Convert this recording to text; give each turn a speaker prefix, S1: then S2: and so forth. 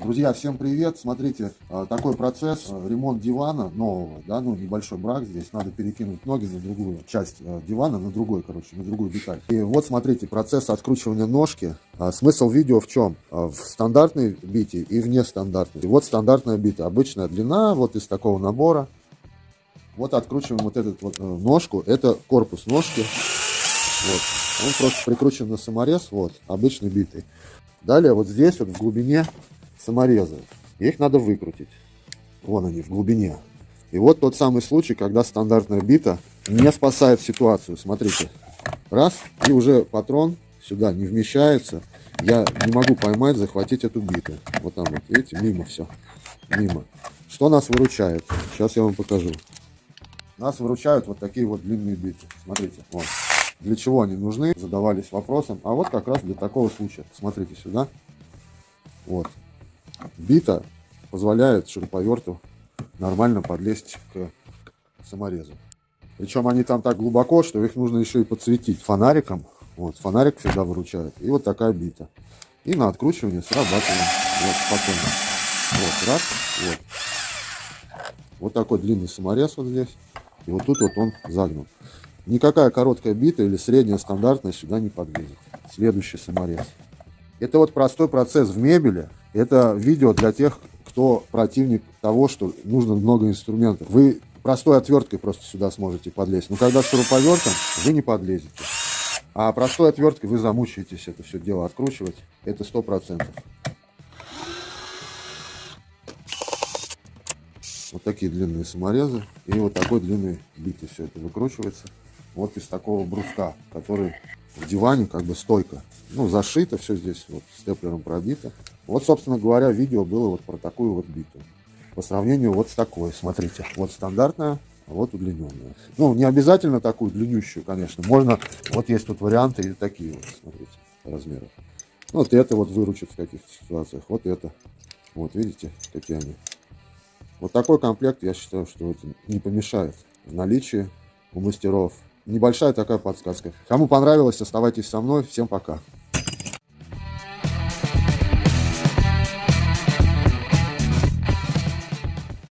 S1: Друзья, всем привет! Смотрите, э, такой процесс, э, ремонт дивана нового, да, ну небольшой брак здесь, надо перекинуть ноги на другую часть э, дивана, на другой, короче, на другую деталь. И вот смотрите, процесс откручивания ножки. Смысл видео в чем? В стандартной бите и в нестандартной. И вот стандартная бита, обычная длина, вот из такого набора. Вот откручиваем вот эту вот ножку, это корпус ножки. Вот. Он просто прикручен на саморез, вот, обычной битой. Далее вот здесь вот в глубине саморезы. Их надо выкрутить. Вон они, в глубине. И вот тот самый случай, когда стандартная бита не спасает ситуацию. Смотрите. Раз, и уже патрон сюда не вмещается. Я не могу поймать, захватить эту биту. Вот там вот, видите, мимо все. Мимо. Что нас выручает? Сейчас я вам покажу. Нас выручают вот такие вот длинные биты. Смотрите, вот. Для чего они нужны? Задавались вопросом. А вот как раз для такого случая. Смотрите сюда. Вот. Бита позволяет шуруповерту нормально подлезть к саморезу. Причем они там так глубоко, что их нужно еще и подсветить фонариком. Вот, фонарик всегда выручает. И вот такая бита. И на откручивание срабатываем. Вот, спокойно. Вот, раз, вот. Вот такой длинный саморез вот здесь. И вот тут вот он загнут. Никакая короткая бита или средняя стандартная сюда не подлезет. Следующий саморез. Это вот простой процесс в мебели. Это видео для тех, кто противник того, что нужно много инструментов. Вы простой отверткой просто сюда сможете подлезть. Но когда с шуруповертом, вы не подлезете. А простой отверткой вы замучаетесь это все дело откручивать. Это сто процентов. Вот такие длинные саморезы. И вот такой длинный битый все это выкручивается. Вот из такого бруска, который в диване как бы стойка. Ну, зашито все здесь, вот степлером пробито. Вот, собственно говоря, видео было вот про такую вот биту. По сравнению вот с такой, смотрите. Вот стандартная, а вот удлиненная. Ну, не обязательно такую длиннющую, конечно. Можно, вот есть тут варианты и такие вот, смотрите, размеров. Вот это вот выручит в каких-то ситуациях. Вот это. Вот, видите, какие они. Вот такой комплект, я считаю, что это не помешает в наличии у мастеров. Небольшая такая подсказка. Кому понравилось, оставайтесь со мной. Всем пока.